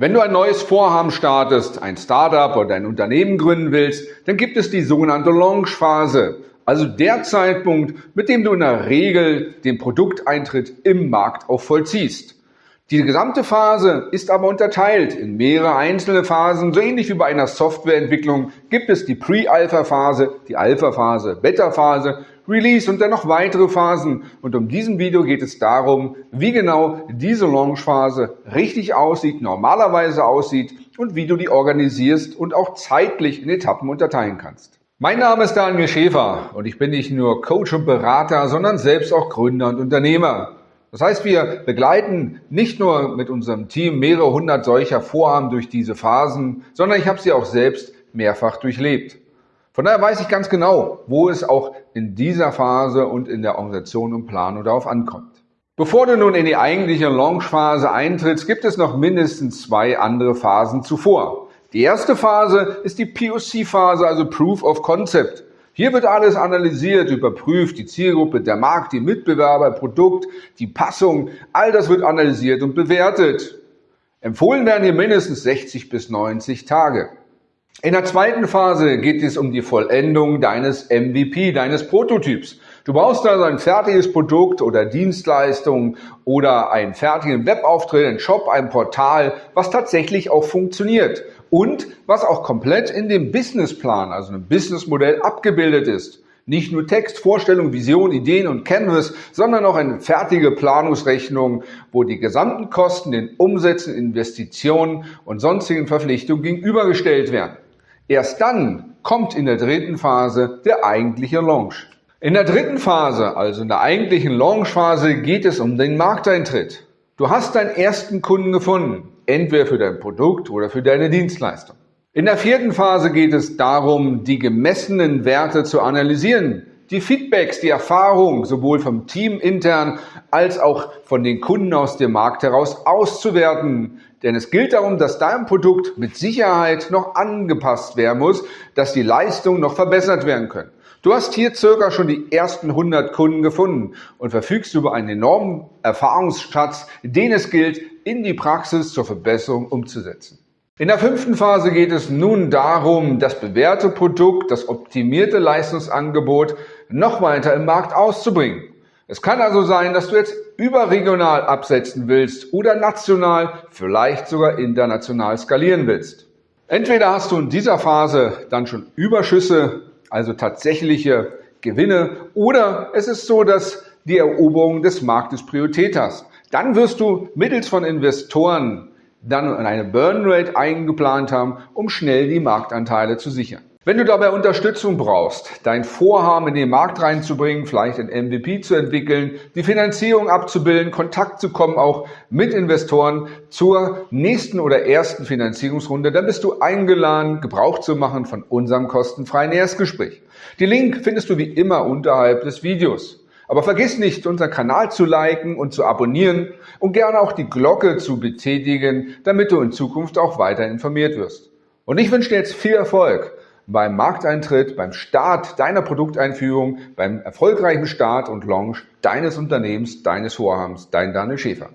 Wenn du ein neues Vorhaben startest, ein Startup oder ein Unternehmen gründen willst, dann gibt es die sogenannte Launch-Phase, also der Zeitpunkt, mit dem du in der Regel den Produkteintritt im Markt auch vollziehst. Die gesamte Phase ist aber unterteilt in mehrere einzelne Phasen. So ähnlich wie bei einer Softwareentwicklung gibt es die Pre-Alpha-Phase, die Alpha-Phase, Beta-Phase, Release und dann noch weitere Phasen. Und um diesen Video geht es darum, wie genau diese Launch-Phase richtig aussieht, normalerweise aussieht und wie du die organisierst und auch zeitlich in Etappen unterteilen kannst. Mein Name ist Daniel Schäfer und ich bin nicht nur Coach und Berater, sondern selbst auch Gründer und Unternehmer. Das heißt, wir begleiten nicht nur mit unserem Team mehrere hundert solcher Vorhaben durch diese Phasen, sondern ich habe sie auch selbst mehrfach durchlebt. Von daher weiß ich ganz genau, wo es auch in dieser Phase und in der Organisation und Planung darauf ankommt. Bevor du nun in die eigentliche Launch-Phase eintrittst, gibt es noch mindestens zwei andere Phasen zuvor. Die erste Phase ist die POC-Phase, also Proof of Concept. Hier wird alles analysiert, überprüft, die Zielgruppe, der Markt, die Mitbewerber, Produkt, die Passung, all das wird analysiert und bewertet. Empfohlen werden hier mindestens 60 bis 90 Tage. In der zweiten Phase geht es um die Vollendung deines MVP, deines Prototyps. Du brauchst also ein fertiges Produkt oder Dienstleistung oder einen fertigen Webauftritt, einen Shop, ein Portal, was tatsächlich auch funktioniert und was auch komplett in dem Businessplan, also einem Businessmodell abgebildet ist. Nicht nur Text, Vorstellung, Vision, Ideen und Canvas, sondern auch eine fertige Planungsrechnung, wo die gesamten Kosten den Umsätzen, Investitionen und sonstigen Verpflichtungen gegenübergestellt werden. Erst dann kommt in der dritten Phase der eigentliche Launch. In der dritten Phase, also in der eigentlichen Launch-Phase, geht es um den Markteintritt. Du hast deinen ersten Kunden gefunden, entweder für dein Produkt oder für deine Dienstleistung. In der vierten Phase geht es darum, die gemessenen Werte zu analysieren, die Feedbacks, die Erfahrung sowohl vom Team intern als auch von den Kunden aus dem Markt heraus auszuwerten. Denn es gilt darum, dass dein Produkt mit Sicherheit noch angepasst werden muss, dass die Leistungen noch verbessert werden können. Du hast hier circa schon die ersten 100 Kunden gefunden und verfügst über einen enormen Erfahrungsschatz, den es gilt, in die Praxis zur Verbesserung umzusetzen. In der fünften Phase geht es nun darum, das bewährte Produkt, das optimierte Leistungsangebot noch weiter im Markt auszubringen. Es kann also sein, dass du jetzt überregional absetzen willst oder national, vielleicht sogar international skalieren willst. Entweder hast du in dieser Phase dann schon Überschüsse, also tatsächliche Gewinne, oder es ist so, dass die Eroberung des Marktes Priorität hast. Dann wirst du mittels von Investoren dann eine Burn Rate eingeplant haben, um schnell die Marktanteile zu sichern. Wenn du dabei Unterstützung brauchst, dein Vorhaben in den Markt reinzubringen, vielleicht ein MVP zu entwickeln, die Finanzierung abzubilden, Kontakt zu kommen auch mit Investoren zur nächsten oder ersten Finanzierungsrunde, dann bist du eingeladen, Gebrauch zu machen von unserem kostenfreien Erstgespräch. Den Link findest du wie immer unterhalb des Videos. Aber vergiss nicht, unseren Kanal zu liken und zu abonnieren und gerne auch die Glocke zu betätigen, damit du in Zukunft auch weiter informiert wirst. Und ich wünsche dir jetzt viel Erfolg beim Markteintritt, beim Start deiner Produkteinführung, beim erfolgreichen Start und Launch deines Unternehmens, deines Vorhabens. Dein Daniel Schäfer.